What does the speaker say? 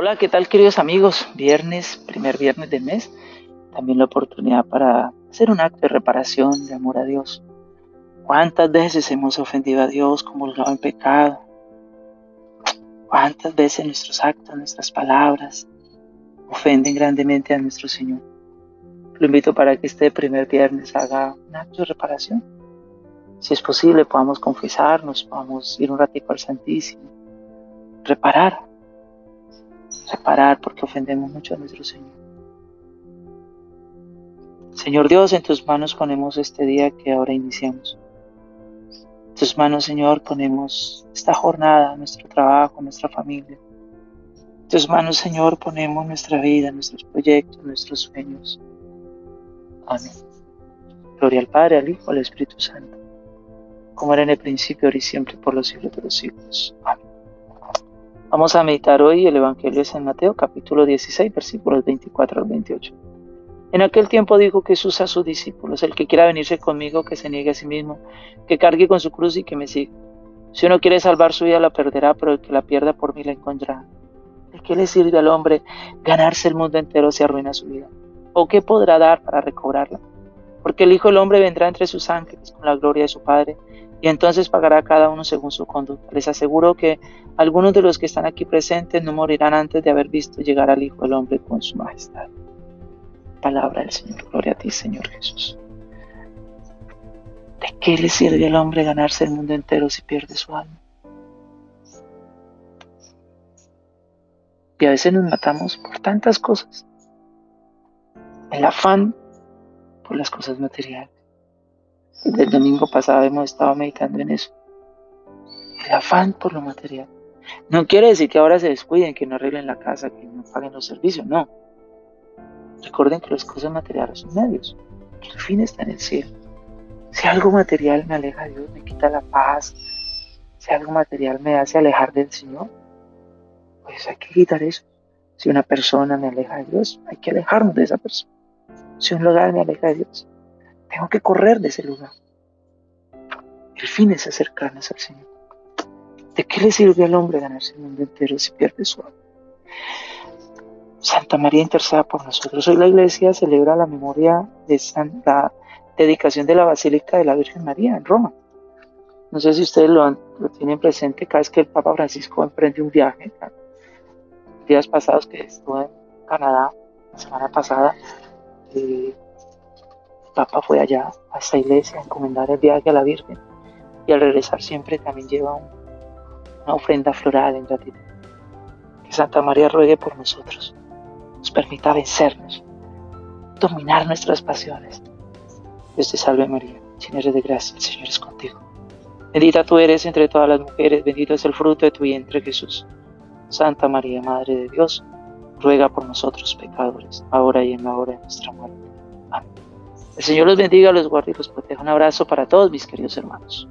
Hola, ¿qué tal queridos amigos? Viernes, primer viernes del mes, también la oportunidad para hacer un acto de reparación, de amor a Dios. ¿Cuántas veces hemos ofendido a Dios, comulgado en pecado? ¿Cuántas veces nuestros actos, nuestras palabras ofenden grandemente a nuestro Señor? Lo invito para que este primer viernes haga un acto de reparación. Si es posible, podamos confesarnos, podamos ir un ratito al Santísimo, reparar reparar porque ofendemos mucho a nuestro Señor. Señor Dios, en tus manos ponemos este día que ahora iniciamos. En tus manos, Señor, ponemos esta jornada, nuestro trabajo, nuestra familia. En tus manos, Señor, ponemos nuestra vida, nuestros proyectos, nuestros sueños. Amén. Gloria al Padre, al Hijo, al Espíritu Santo, como era en el principio, ahora y siempre, por los siglos de los siglos. Amén. Vamos a meditar hoy el Evangelio de San Mateo, capítulo 16, versículos 24 al 28. En aquel tiempo dijo Jesús a sus discípulos, el que quiera venirse conmigo, que se niegue a sí mismo, que cargue con su cruz y que me siga. Si uno quiere salvar su vida, la perderá, pero el que la pierda por mí la encontrará. ¿De qué le sirve al hombre ganarse el mundo entero si arruina su vida? ¿O qué podrá dar para recobrarla? Porque el Hijo del Hombre vendrá entre sus ángeles con la gloria de su Padre y entonces pagará cada uno según su conducta. Les aseguro que algunos de los que están aquí presentes no morirán antes de haber visto llegar al Hijo del Hombre con su majestad. Palabra del Señor. Gloria a ti, Señor Jesús. ¿De qué le sirve al hombre ganarse el mundo entero si pierde su alma? Y a veces nos matamos por tantas cosas. El afán por las cosas materiales el domingo pasado hemos estado meditando en eso. El afán por lo material. No quiere decir que ahora se descuiden, que no arreglen la casa, que no paguen los servicios, no. Recuerden que las cosas materiales son medios, el fin está en el cielo. Si algo material me aleja de Dios, me quita la paz, si algo material me hace alejar del Señor, pues hay que quitar eso. Si una persona me aleja de Dios, hay que alejarnos de esa persona. Si un lugar me aleja de Dios, tengo que correr de ese lugar. El fin es acercarnos al Señor. ¿De qué le sirve al hombre ganarse el mundo entero si pierde su alma? Santa María interceda por nosotros. Hoy la iglesia celebra la memoria de la dedicación de la Basílica de la Virgen María en Roma. No sé si ustedes lo, lo tienen presente cada vez que el Papa Francisco emprende un viaje. Días pasados que estuve en Canadá, la semana pasada, eh, Papa fue allá a esta iglesia a encomendar el viaje a la Virgen y al regresar siempre también lleva una ofrenda floral en gratitud. Que Santa María ruegue por nosotros, nos permita vencernos, dominar nuestras pasiones. Dios te salve María, llena eres de gracia, el Señor es contigo. Bendita tú eres entre todas las mujeres, bendito es el fruto de tu vientre Jesús. Santa María, Madre de Dios, ruega por nosotros pecadores, ahora y en la hora de nuestra muerte. Amén. El Señor los bendiga, los guarde y los proteja. Un abrazo para todos mis queridos hermanos.